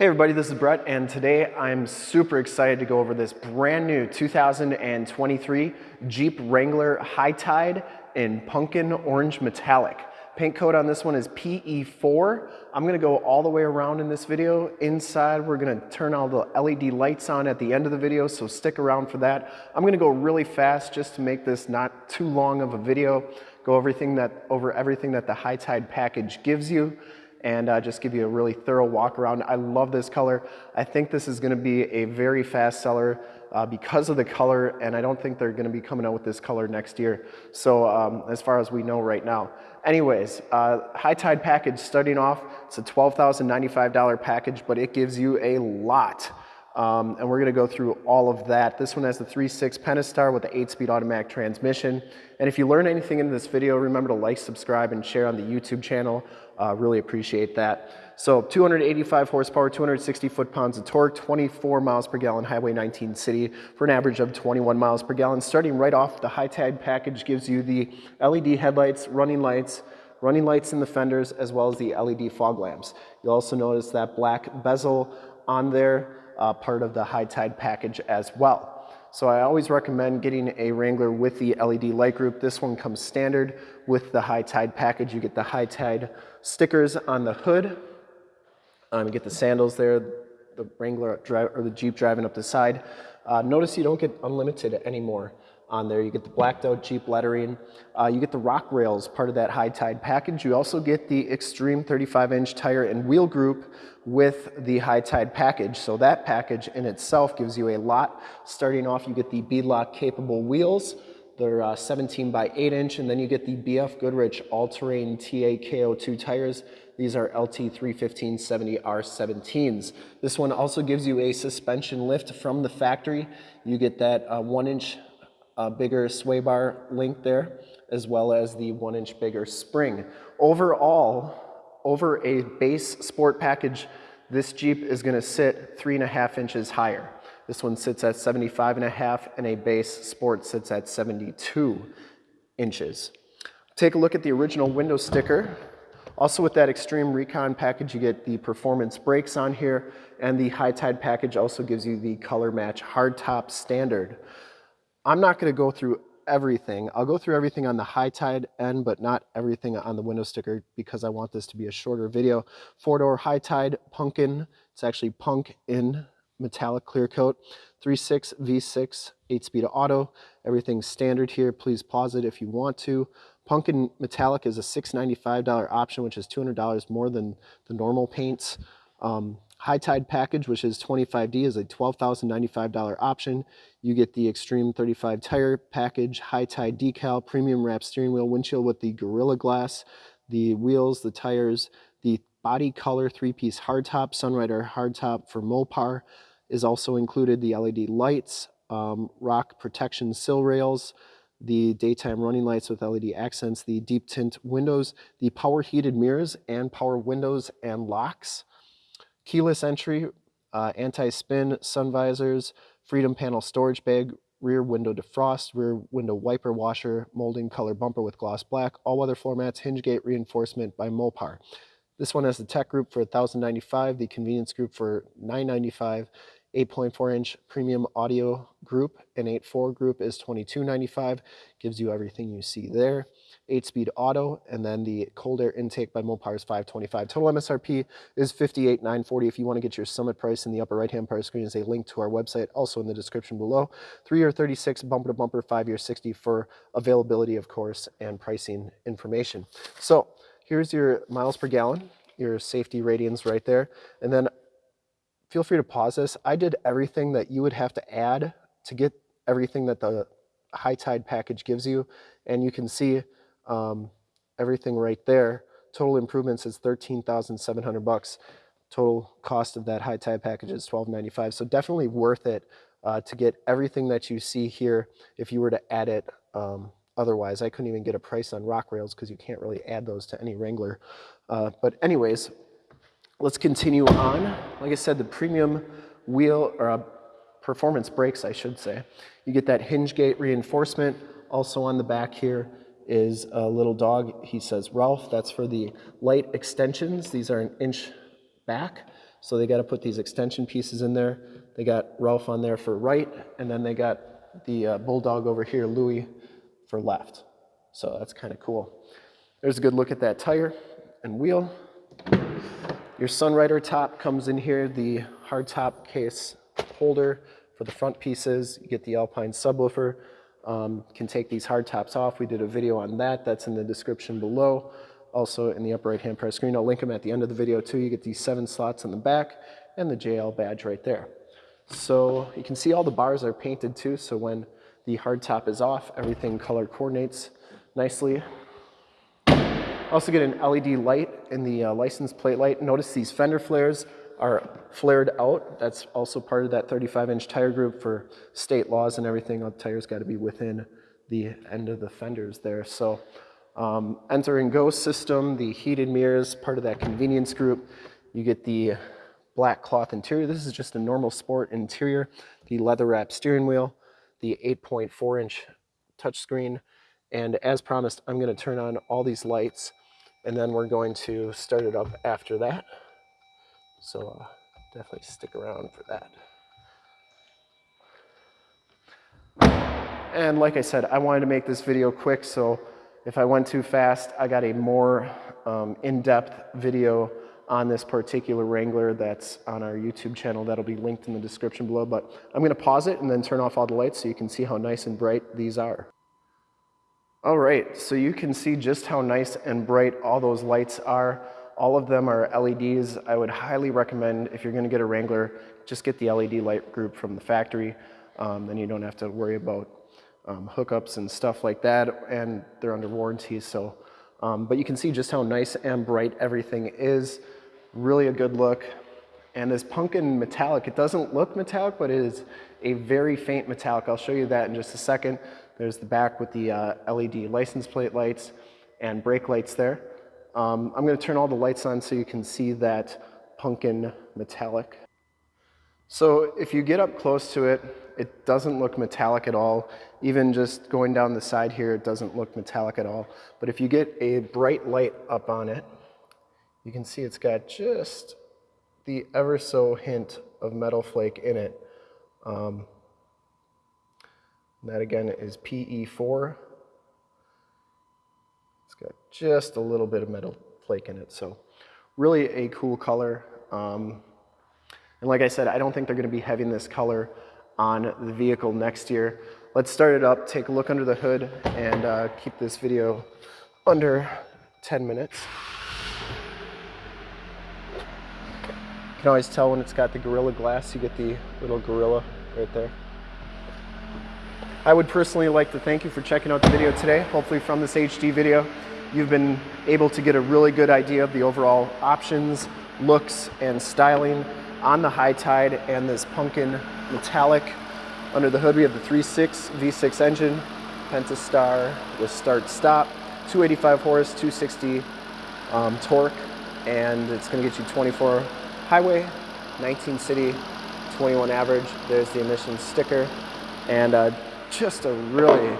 Hey everybody, this is Brett and today I'm super excited to go over this brand new 2023 Jeep Wrangler High Tide in Pumpkin Orange Metallic. Paint code on this one is PE4. I'm gonna go all the way around in this video. Inside, we're gonna turn all the LED lights on at the end of the video, so stick around for that. I'm gonna go really fast just to make this not too long of a video. Go everything that, over everything that the High Tide package gives you and uh, just give you a really thorough walk around. I love this color. I think this is gonna be a very fast seller uh, because of the color, and I don't think they're gonna be coming out with this color next year. So um, as far as we know right now. Anyways, uh, High Tide package starting off, it's a $12,095 package, but it gives you a lot. Um, and we're gonna go through all of that. This one has the 3.6 Pentastar with the 8-speed automatic transmission. And if you learn anything in this video, remember to like, subscribe, and share on the YouTube channel. Uh, really appreciate that. So 285 horsepower, 260 foot-pounds of torque, 24 miles per gallon Highway 19 City for an average of 21 miles per gallon. Starting right off, the High Tide package gives you the LED headlights, running lights, running lights in the fenders, as well as the LED fog lamps. You'll also notice that black bezel on there, uh, part of the High Tide package as well. So I always recommend getting a Wrangler with the LED light group. This one comes standard with the High Tide package. You get the High Tide stickers on the hood. Um, you get the sandals there, the Wrangler drive, or the Jeep driving up the side. Uh, notice you don't get unlimited anymore on there. You get the blacked out Jeep lettering. Uh, you get the rock rails, part of that high tide package. You also get the Extreme 35 inch tire and wheel group with the high tide package. So that package in itself gives you a lot. Starting off, you get the beadlock capable wheels. They're uh, 17 by 8 inch, and then you get the BF Goodrich all-terrain TA-KO2 tires. These are LT31570R17s. This one also gives you a suspension lift from the factory. You get that uh, one inch uh, bigger sway bar link there, as well as the one inch bigger spring. Overall, over a base sport package, this Jeep is gonna sit three and a half inches higher. This one sits at 75 and a half and a base sport sits at 72 inches. Take a look at the original window sticker. Also with that Extreme Recon package, you get the performance brakes on here and the High Tide package also gives you the color match hardtop standard. I'm not going to go through everything. I'll go through everything on the high tide end, but not everything on the window sticker because I want this to be a shorter video. Four-door high tide pumpkin. It's actually punk in metallic clear coat. 3.6 V6, 8-speed auto. Everything's standard here. Please pause it if you want to. Pumpkin metallic is a $695 option, which is $200 more than the normal paints. Um, High Tide package, which is 25D, is a $12,095 option. You get the Extreme 35 tire package, High Tide decal, premium wrap steering wheel, windshield with the Gorilla Glass, the wheels, the tires, the body color three-piece hardtop, Sunrider hardtop for Mopar is also included, the LED lights, um, rock protection sill rails, the daytime running lights with LED accents, the deep tint windows, the power heated mirrors and power windows and locks, keyless entry, uh, anti-spin, sun visors, freedom panel storage bag, rear window defrost, rear window wiper washer, molding color bumper with gloss black, all-weather floor mats, hinge gate reinforcement by Mopar. This one has the tech group for 1095 the convenience group for 995 8.4 inch premium audio group and 8.4 group is 2295 gives you everything you see there 8-speed auto, and then the cold air intake by Mopar is 525. Total MSRP is 58,940. If you want to get your summit price in the upper right-hand part of the screen is a link to our website, also in the description below. Three-year 36, bumper-to-bumper, five-year 60 for availability, of course, and pricing information. So here's your miles per gallon, your safety ratings right there, and then feel free to pause this. I did everything that you would have to add to get everything that the high tide package gives you, and you can see um, everything right there. Total improvements is 13,700 bucks. Total cost of that high tide package is 1295. So definitely worth it uh, to get everything that you see here if you were to add it um, otherwise. I couldn't even get a price on rock rails because you can't really add those to any Wrangler. Uh, but anyways, let's continue on. Like I said, the premium wheel or uh, performance brakes, I should say. You get that hinge gate reinforcement also on the back here is a little dog. He says, Ralph, that's for the light extensions. These are an inch back. So they got to put these extension pieces in there. They got Ralph on there for right, and then they got the uh, Bulldog over here, Louis, for left. So that's kind of cool. There's a good look at that tire and wheel. Your Sunrider top comes in here, the hard top case holder for the front pieces. You get the Alpine subwoofer. Um, can take these hard tops off. We did a video on that. That's in the description below. Also in the upper right hand press screen. I'll link them at the end of the video too. You get these seven slots in the back and the JL badge right there. So you can see all the bars are painted too. So when the hard top is off, everything color coordinates nicely. Also get an LED light in the uh, license plate light. Notice these fender flares are flared out. That's also part of that 35 inch tire group for state laws and everything. The tires got to be within the end of the fenders there. So um, enter and go system, the heated mirrors, part of that convenience group. You get the black cloth interior. This is just a normal sport interior. The leather wrap steering wheel, the 8.4 inch touchscreen. And as promised, I'm gonna turn on all these lights and then we're going to start it up after that. So uh, definitely stick around for that. And like I said, I wanted to make this video quick, so if I went too fast, I got a more um, in-depth video on this particular Wrangler that's on our YouTube channel. That'll be linked in the description below, but I'm gonna pause it and then turn off all the lights so you can see how nice and bright these are. All right, so you can see just how nice and bright all those lights are. All of them are LEDs. I would highly recommend if you're gonna get a Wrangler, just get the LED light group from the factory. Um, then you don't have to worry about um, hookups and stuff like that, and they're under warranty. So, um, but you can see just how nice and bright everything is. Really a good look. And this pumpkin metallic, it doesn't look metallic, but it is a very faint metallic. I'll show you that in just a second. There's the back with the uh, LED license plate lights and brake lights there. Um, I'm gonna turn all the lights on so you can see that pumpkin metallic. So if you get up close to it, it doesn't look metallic at all. Even just going down the side here, it doesn't look metallic at all. But if you get a bright light up on it, you can see it's got just the ever so hint of metal flake in it. Um, that again is PE4. It's got just a little bit of metal flake in it. So really a cool color. Um, and like I said, I don't think they're gonna be having this color on the vehicle next year. Let's start it up, take a look under the hood, and uh, keep this video under 10 minutes. You can always tell when it's got the Gorilla Glass, you get the little gorilla right there. I would personally like to thank you for checking out the video today. Hopefully from this HD video, you've been able to get a really good idea of the overall options, looks, and styling on the High Tide and this pumpkin metallic. Under the hood, we have the 3.6 V6 engine, Pentastar with start-stop, 285 horse, 260 um, torque, and it's gonna get you 24 highway, 19 city, 21 average. There's the emissions sticker, and uh, just a really,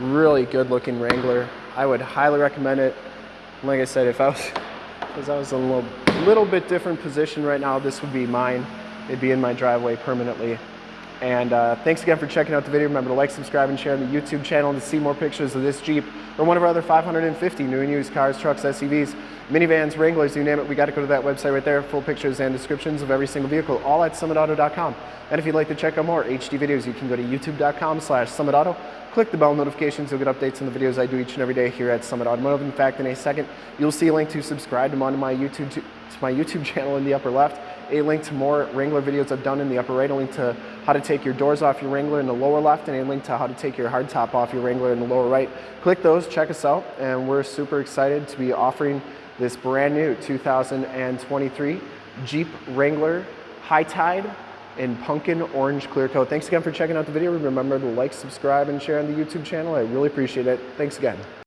really good looking Wrangler. I would highly recommend it. Like I said, if I was, because I was in a little, little bit different position right now, this would be mine. It'd be in my driveway permanently. And uh, thanks again for checking out the video. Remember to like, subscribe, and share on the YouTube channel to see more pictures of this Jeep or one of our other 550 new and used cars, trucks, SUVs, minivans, Wranglers, you name it. We got to go to that website right there. Full pictures and descriptions of every single vehicle, all at summitauto.com. And if you'd like to check out more HD videos, you can go to youtube.com slash summitauto. Click the bell notifications. You'll get updates on the videos I do each and every day here at Summit Automotive. In fact, in a second, you'll see a link to subscribe to my YouTube, to my YouTube channel in the upper left a link to more Wrangler videos I've done in the upper right, a link to how to take your doors off your Wrangler in the lower left, and a link to how to take your hardtop off your Wrangler in the lower right. Click those, check us out, and we're super excited to be offering this brand new 2023 Jeep Wrangler High Tide in pumpkin orange clear coat. Thanks again for checking out the video. Remember to like, subscribe, and share on the YouTube channel. I really appreciate it. Thanks again.